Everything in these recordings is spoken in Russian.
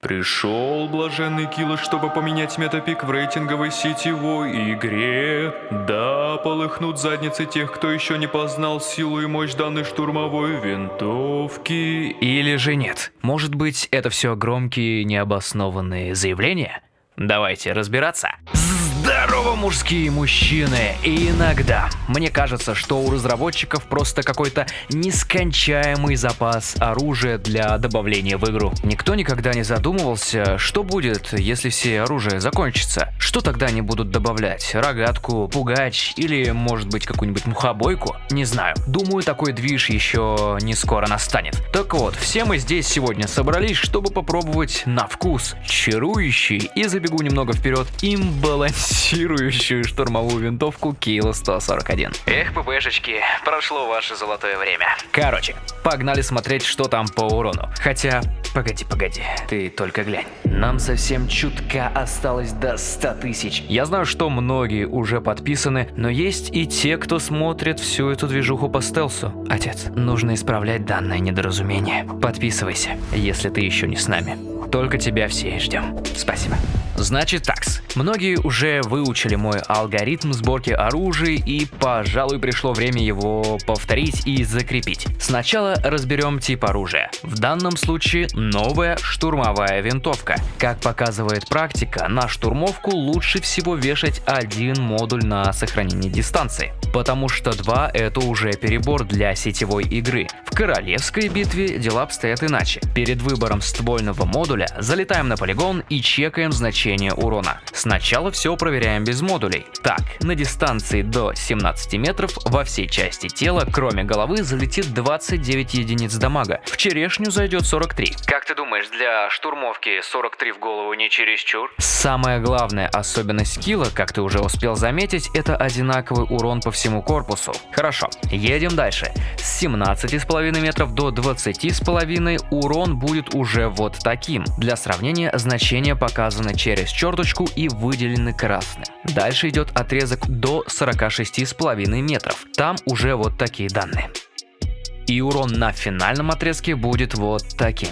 Пришел блаженный Килла, чтобы поменять метапик в рейтинговой сетевой игре. Да, полыхнут задницы тех, кто еще не познал силу и мощь данной штурмовой винтовки. Или же нет? Может быть, это все громкие необоснованные заявления? Давайте разбираться. Здорово, мужские мужчины! И иногда мне кажется, что у разработчиков просто какой-то нескончаемый запас оружия для добавления в игру. Никто никогда не задумывался, что будет, если все оружие закончится. Что тогда они будут добавлять? Рогатку, пугач или, может быть, какую-нибудь мухобойку? Не знаю. Думаю, такой движ еще не скоро настанет. Так вот, все мы здесь сегодня собрались, чтобы попробовать на вкус чарующий и забегу немного вперед имбалансированный балансирующую штурмовую винтовку Кило 141. Эх, ППшечки, прошло ваше золотое время. Короче, погнали смотреть, что там по урону. Хотя, погоди, погоди, ты только глянь. Нам совсем чутка осталось до 100 тысяч. Я знаю, что многие уже подписаны, но есть и те, кто смотрит всю эту движуху по стелсу. Отец, нужно исправлять данное недоразумение. Подписывайся, если ты еще не с нами. Только тебя все ждем. Спасибо. Значит такс, многие уже выучили мой алгоритм сборки оружия и, пожалуй, пришло время его повторить и закрепить. Сначала разберем тип оружия. В данном случае новая штурмовая винтовка. Как показывает практика, на штурмовку лучше всего вешать один модуль на сохранение дистанции, потому что два это уже перебор для сетевой игры. В королевской битве дела обстоят иначе. Перед выбором ствольного модуля залетаем на полигон и чекаем значение увеличения урона. Сначала все проверяем без модулей. Так, на дистанции до 17 метров во всей части тела, кроме головы, залетит 29 единиц дамага. В черешню зайдет 43. Как ты думаешь, для штурмовки 43 в голову не чересчур? Самая главная особенность скилла, как ты уже успел заметить, это одинаковый урон по всему корпусу. Хорошо, едем дальше. С 17,5 метров до 20,5 урон будет уже вот таким. Для сравнения, значения показаны через через черточку и выделены красным. Дальше идет отрезок до 46,5 метров. Там уже вот такие данные. И урон на финальном отрезке будет вот таким.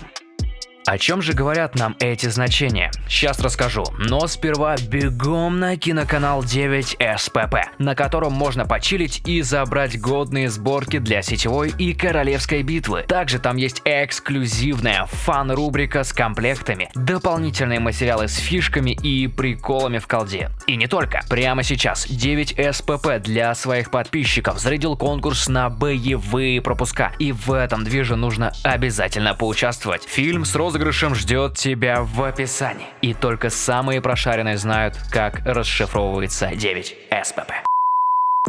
О чем же говорят нам эти значения? Сейчас расскажу, но сперва бегом на киноканал 9 СПП, на котором можно почилить и забрать годные сборки для сетевой и королевской битвы. Также там есть эксклюзивная фан-рубрика с комплектами, дополнительные материалы с фишками и приколами в колде. И не только. Прямо сейчас 9 СПП для своих подписчиков зарядил конкурс на боевые пропуска. И в этом движе нужно обязательно поучаствовать. Фильм с розыгрышем розыгрышем ждет тебя в описании. И только самые прошаренные знают, как расшифровывается 9 СПП.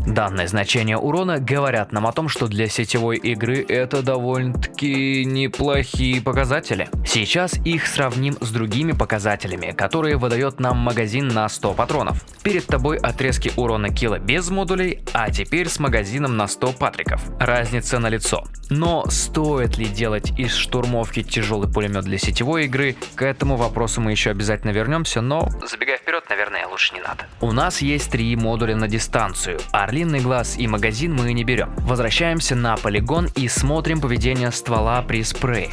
Данные значения урона говорят нам о том, что для сетевой игры это довольно-таки неплохие показатели. Сейчас их сравним с другими показателями, которые выдает нам магазин на 100 патронов. Перед тобой отрезки урона килла без модулей, а теперь с магазином на 100 патриков. Разница на лицо. Но стоит ли делать из штурмовки тяжелый пулемет для сетевой игры, к этому вопросу мы еще обязательно вернемся, но забегая вперед, лучше не надо. У нас есть три модуля на дистанцию, Орлиный глаз и магазин мы не берем. Возвращаемся на полигон и смотрим поведение ствола при спрее.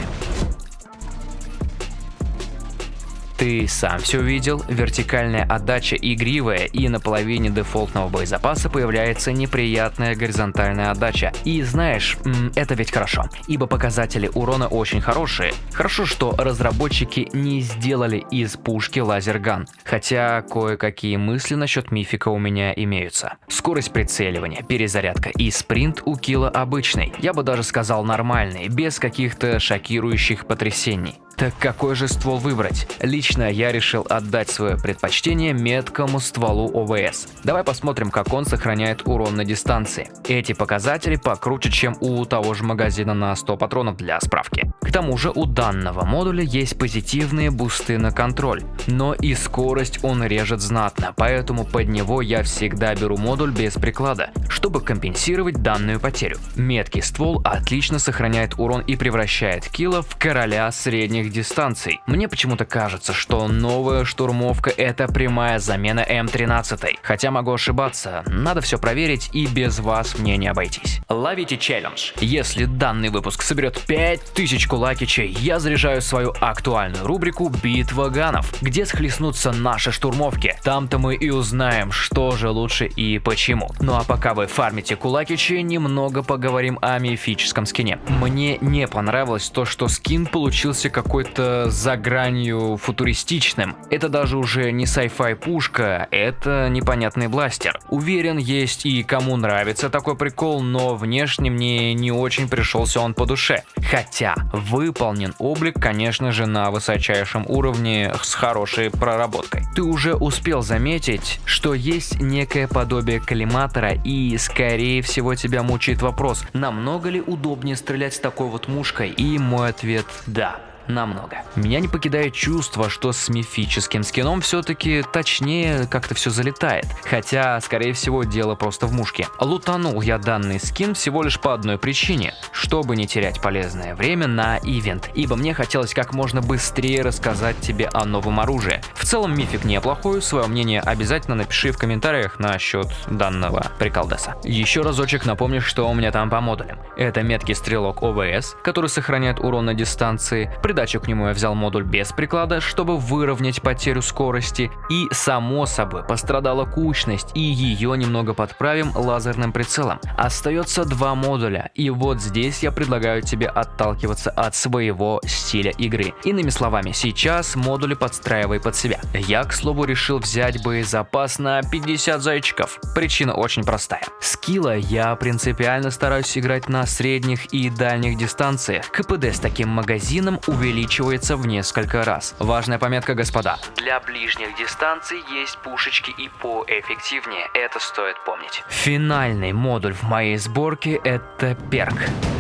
Ты сам все видел, вертикальная отдача игривая и на половине дефолтного боезапаса появляется неприятная горизонтальная отдача. И знаешь, это ведь хорошо, ибо показатели урона очень хорошие. Хорошо, что разработчики не сделали из пушки лазерган, хотя кое-какие мысли насчет мифика у меня имеются. Скорость прицеливания, перезарядка и спринт у килла обычный, я бы даже сказал нормальный, без каких-то шокирующих потрясений. Так какой же ствол выбрать? Лично я решил отдать свое предпочтение меткому стволу ОВС. Давай посмотрим, как он сохраняет урон на дистанции. Эти показатели покруче, чем у того же магазина на 100 патронов для справки. К тому же у данного модуля есть позитивные бусты на контроль, но и скорость он режет знатно, поэтому под него я всегда беру модуль без приклада, чтобы компенсировать данную потерю. Меткий ствол отлично сохраняет урон и превращает килла в короля средних дальних дистанций. Мне почему-то кажется, что новая штурмовка это прямая замена М13. Хотя могу ошибаться, надо все проверить и без вас мне не обойтись. Ловите челлендж. Если данный выпуск соберет 5000 кулакичей, я заряжаю свою актуальную рубрику «Битва ганов», где схлестнутся наши штурмовки. Там-то мы и узнаем, что же лучше и почему. Ну а пока вы фармите кулакичи, немного поговорим о мифическом скине. Мне не понравилось то, что скин получился какой-то за гранью футуристичным. Это даже уже не sci-fi пушка, это непонятный бластер. Уверен, есть и кому нравится такой прикол, но внешне мне не очень пришелся он по душе. Хотя выполнен облик, конечно же, на высочайшем уровне с хорошей проработкой. Ты уже успел заметить, что есть некое подобие коллиматора и скорее всего тебя мучает вопрос, намного ли удобнее стрелять с такой вот мушкой? И мой ответ – да намного. Меня не покидает чувство, что с мифическим скином все-таки точнее как-то все залетает. Хотя, скорее всего, дело просто в мушке. Лутанул я данный скин всего лишь по одной причине, чтобы не терять полезное время на ивент, ибо мне хотелось как можно быстрее рассказать тебе о новом оружии. В целом мифик неплохой, свое мнение обязательно напиши в комментариях насчет данного приколдеса. Еще разочек напомню, что у меня там по модулям. Это меткий стрелок ОВС, который сохраняет урон на дистанции, придачу к нему я взял модуль без приклада, чтобы выровнять потерю скорости. И само собой пострадала кучность, и ее немного подправим лазерным прицелом. Остается два модуля, и вот здесь я предлагаю тебе отталкиваться от своего стиля игры. Иными словами, сейчас модули подстраивай под себя. Я, к слову, решил взять боезапас на 50 зайчиков. Причина очень простая. Скилла я принципиально стараюсь играть на средних и дальних дистанциях. КПД с таким магазином увеличивается увеличивается в несколько раз. Важная пометка, господа. Для ближних дистанций есть пушечки и поэффективнее, это стоит помнить. Финальный модуль в моей сборке это перк.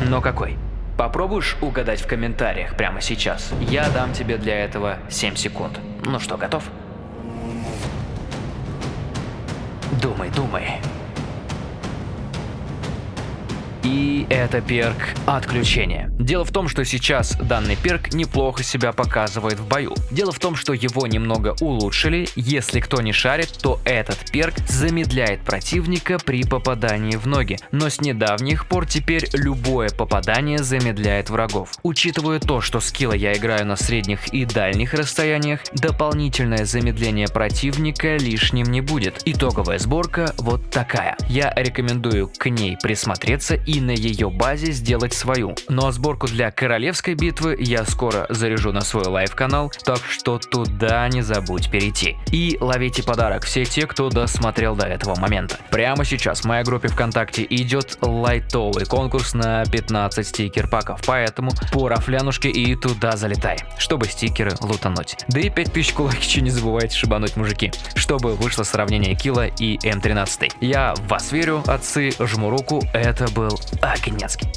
Но какой? Попробуешь угадать в комментариях прямо сейчас? Я дам тебе для этого 7 секунд. Ну что, готов? Думай, думай. И это перк отключения. Дело в том, что сейчас данный перк неплохо себя показывает в бою. Дело в том, что его немного улучшили. Если кто не шарит, то этот перк замедляет противника при попадании в ноги. Но с недавних пор теперь любое попадание замедляет врагов. Учитывая то, что с Kilo я играю на средних и дальних расстояниях, дополнительное замедление противника лишним не будет. Итоговая сборка вот такая. Я рекомендую к ней присмотреться и и на ее базе сделать свою. Ну а сборку для королевской битвы я скоро заряжу на свой live-канал, так что туда не забудь перейти. И ловите подарок все те, кто досмотрел до этого момента. Прямо сейчас в моей группе ВКонтакте идет лайтовый конкурс на 15 стикер-паков, поэтому по рафлянушке и туда залетай, чтобы стикеры лутануть. Да и 5000 кулакичей не забывайте шибануть, мужики, чтобы вышло сравнение Kilo и М13. Я в вас верю, отцы, жму руку, это был Агнецкий.